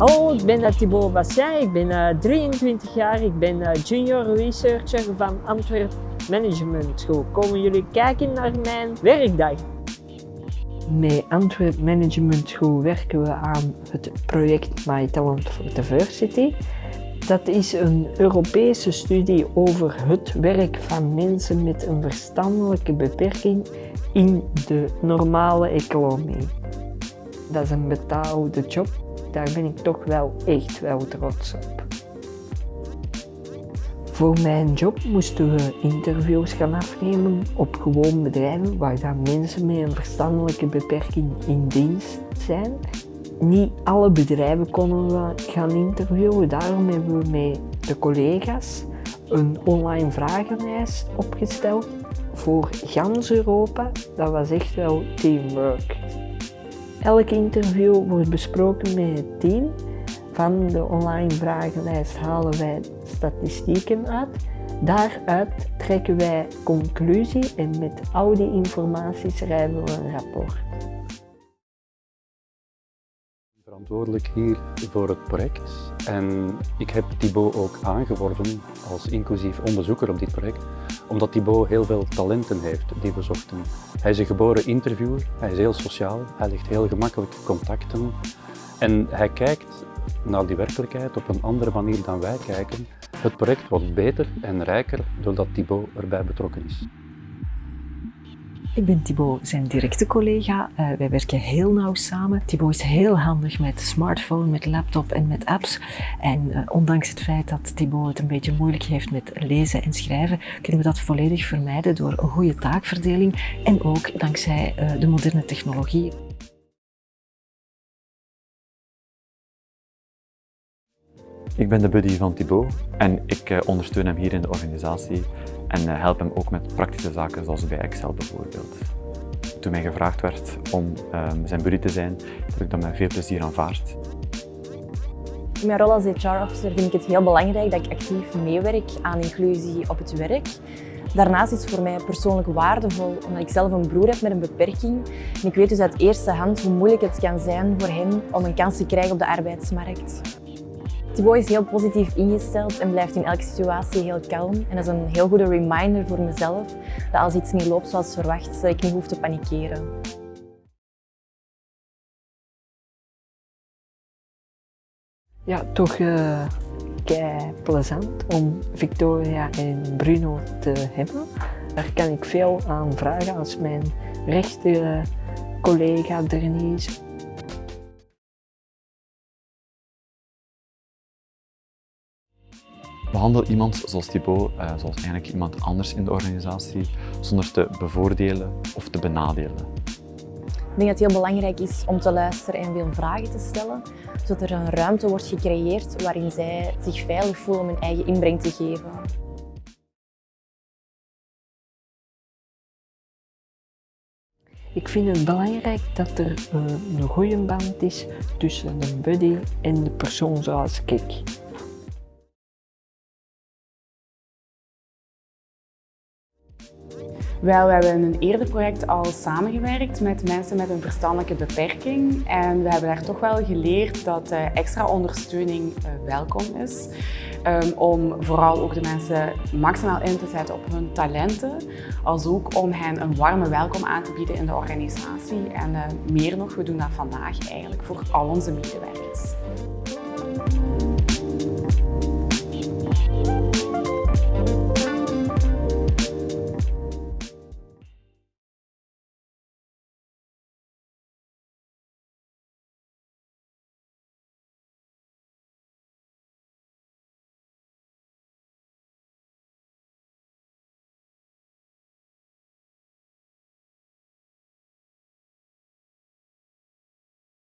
Hallo, ik ben Thibaut Bastien, ik ben 23 jaar, ik ben junior researcher van Antwerp Management School. Komen jullie kijken naar mijn werkdag? Met Antwerp Management School werken we aan het project My Talent for Diversity. Dat is een Europese studie over het werk van mensen met een verstandelijke beperking in de normale economie. Dat is een betaalde job, daar ben ik toch wel echt wel trots op. Voor mijn job moesten we interviews gaan afnemen op gewoon bedrijven waar dan mensen met een verstandelijke beperking in dienst zijn. Niet alle bedrijven konden we gaan interviewen, daarom hebben we met de collega's een online vragenlijst opgesteld voor gans Europa. Dat was echt wel teamwork. Elk interview wordt besproken met het team van de online vragenlijst halen wij statistieken uit. Daaruit trekken wij conclusie en met al die informatie schrijven we een rapport. Verantwoordelijk hier voor het project en ik heb Thibaut ook aangeworven als inclusief onderzoeker op dit project, omdat Thibaut heel veel talenten heeft die we zochten. Hij is een geboren interviewer, hij is heel sociaal, hij legt heel gemakkelijk contacten en hij kijkt naar die werkelijkheid op een andere manier dan wij kijken. Het project wordt beter en rijker doordat Thibaut erbij betrokken is. Ik ben Thibaut, zijn directe collega. Uh, wij werken heel nauw samen. Thibaut is heel handig met smartphone, met laptop en met apps. En uh, ondanks het feit dat Thibaut het een beetje moeilijk heeft met lezen en schrijven, kunnen we dat volledig vermijden door een goede taakverdeling en ook dankzij uh, de moderne technologie. Ik ben de buddy van Thibaut en ik uh, ondersteun hem hier in de organisatie en uh, help hem ook met praktische zaken zoals bij Excel bijvoorbeeld. Toen mij gevraagd werd om uh, zijn buddy te zijn, heb ik dat met veel plezier aanvaard. In mijn rol als HR-officer vind ik het heel belangrijk dat ik actief meewerk aan inclusie op het werk. Daarnaast is het voor mij persoonlijk waardevol omdat ik zelf een broer heb met een beperking. En ik weet dus uit eerste hand hoe moeilijk het kan zijn voor hem om een kans te krijgen op de arbeidsmarkt. Thibaut is heel positief ingesteld en blijft in elke situatie heel kalm. En dat is een heel goede reminder voor mezelf dat als iets niet loopt zoals verwacht, dat ik niet hoef te panikeren. Ja, toch uh, plezant om Victoria en Bruno te hebben. Daar kan ik veel aan vragen als mijn rechte collega er is Behandel iemand zoals Thibaut, uh, zoals eigenlijk iemand anders in de organisatie, zonder te bevoordelen of te benadelen. Ik denk dat het heel belangrijk is om te luisteren en veel vragen te stellen, zodat er een ruimte wordt gecreëerd waarin zij zich veilig voelen om hun eigen inbreng te geven. Ik vind het belangrijk dat er uh, een goede band is tussen de buddy en de persoon zoals ik. Wel, we hebben in een eerder project al samengewerkt met mensen met een verstandelijke beperking. En we hebben daar toch wel geleerd dat uh, extra ondersteuning uh, welkom is. Um, om vooral ook de mensen maximaal in te zetten op hun talenten. Als ook om hen een warme welkom aan te bieden in de organisatie. En uh, meer nog, we doen dat vandaag eigenlijk voor al onze medewerkers.